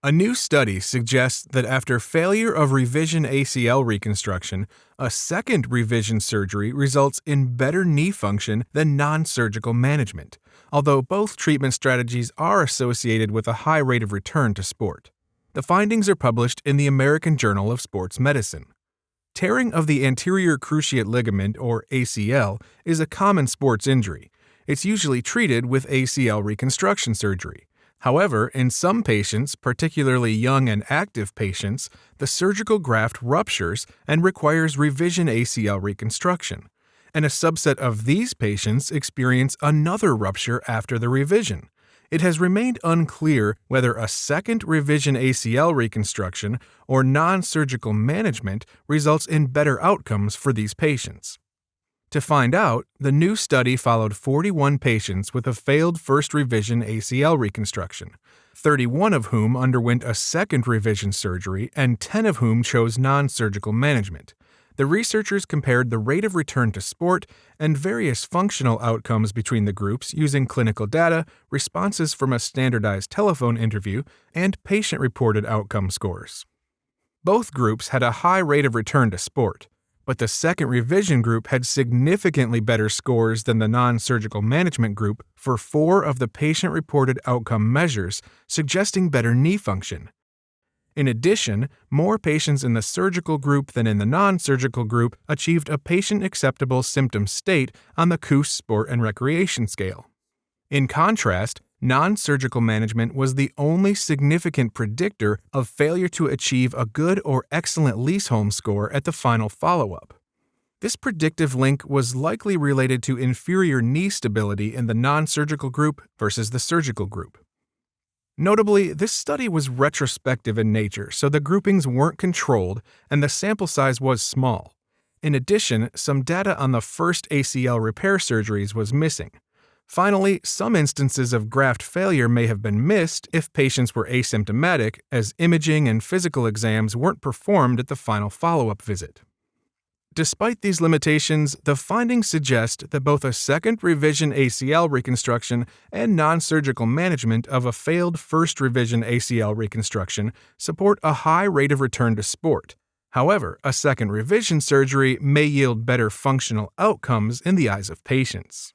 A new study suggests that after failure of revision ACL reconstruction, a second revision surgery results in better knee function than non surgical management, although both treatment strategies are associated with a high rate of return to sport. The findings are published in the American Journal of Sports Medicine. Tearing of the anterior cruciate ligament, or ACL, is a common sports injury. It's usually treated with ACL reconstruction surgery. However, in some patients, particularly young and active patients, the surgical graft ruptures and requires revision ACL reconstruction, and a subset of these patients experience another rupture after the revision. It has remained unclear whether a second revision ACL reconstruction or non surgical management results in better outcomes for these patients. To find out, the new study followed 41 patients with a failed first revision ACL reconstruction, 31 of whom underwent a second revision surgery and 10 of whom chose non surgical management. The researchers compared the rate of return to sport and various functional outcomes between the groups using clinical data, responses from a standardized telephone interview, and patient reported outcome scores. Both groups had a high rate of return to sport but the second revision group had significantly better scores than the non surgical management group for four of the patient reported outcome measures, suggesting better knee function. In addition, more patients in the surgical group than in the non surgical group achieved a patient acceptable symptom state on the KOOS Sport and Recreation Scale. In contrast, non surgical management was the only significant predictor of failure to achieve a good or excellent Lysholm score at the final follow up. This predictive link was likely related to inferior knee stability in the non surgical group versus the surgical group. Notably, this study was retrospective in nature, so the groupings weren't controlled and the sample size was small. In addition, some data on the first ACL repair surgeries was missing. Finally, some instances of graft failure may have been missed if patients were asymptomatic, as imaging and physical exams weren't performed at the final follow up visit. Despite these limitations, the findings suggest that both a second revision ACL reconstruction and non surgical management of a failed first revision ACL reconstruction support a high rate of return to sport. However, a second revision surgery may yield better functional outcomes in the eyes of patients.